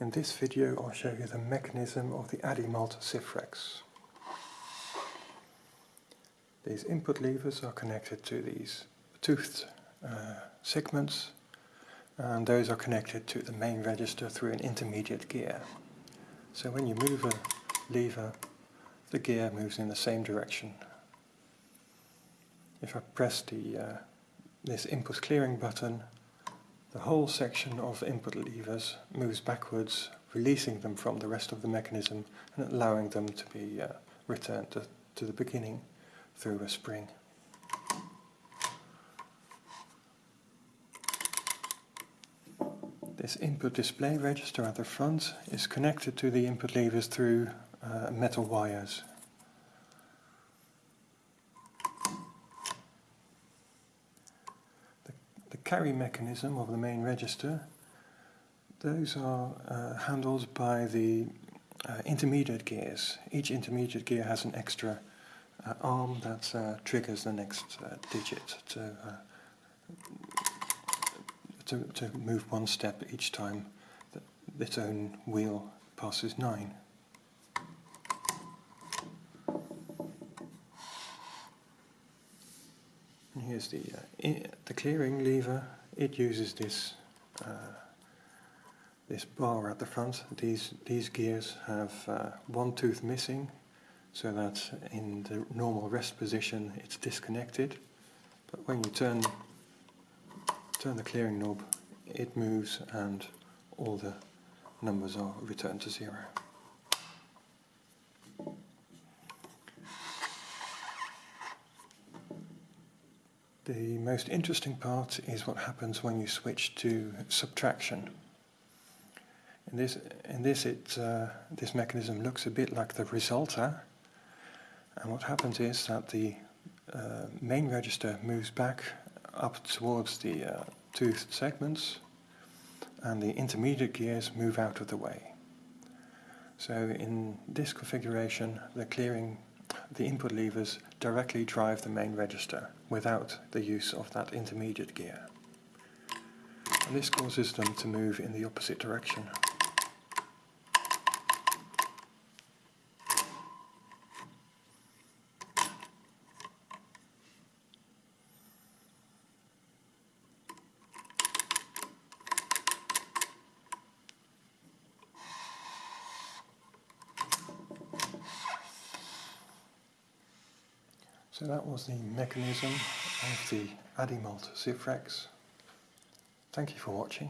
In this video I'll show you the mechanism of the Adimalt Sifrex. These input levers are connected to these toothed uh, segments and those are connected to the main register through an intermediate gear. So when you move a lever the gear moves in the same direction. If I press the, uh, this input clearing button the whole section of input levers moves backwards, releasing them from the rest of the mechanism and allowing them to be uh, returned to, to the beginning through a spring. This input display register at the front is connected to the input levers through uh, metal wires carry mechanism of the main register, those are uh, handled by the uh, intermediate gears. Each intermediate gear has an extra uh, arm that uh, triggers the next uh, digit to, uh, to, to move one step each time that its own wheel passes 9. Here's the, uh, the clearing lever. It uses this uh, this bar at the front. These these gears have uh, one tooth missing, so that in the normal rest position it's disconnected. But when you turn turn the clearing knob, it moves and all the numbers are returned to zero. The most interesting part is what happens when you switch to subtraction. In this, in this, it, uh, this mechanism looks a bit like the resulter, and what happens is that the uh, main register moves back up towards the uh, toothed segments, and the intermediate gears move out of the way. So in this configuration, the clearing the input levers directly drive the main register without the use of that intermediate gear. And this causes them to move in the opposite direction. So that was the mechanism of the Adimalt Sifrex. Thank you for watching.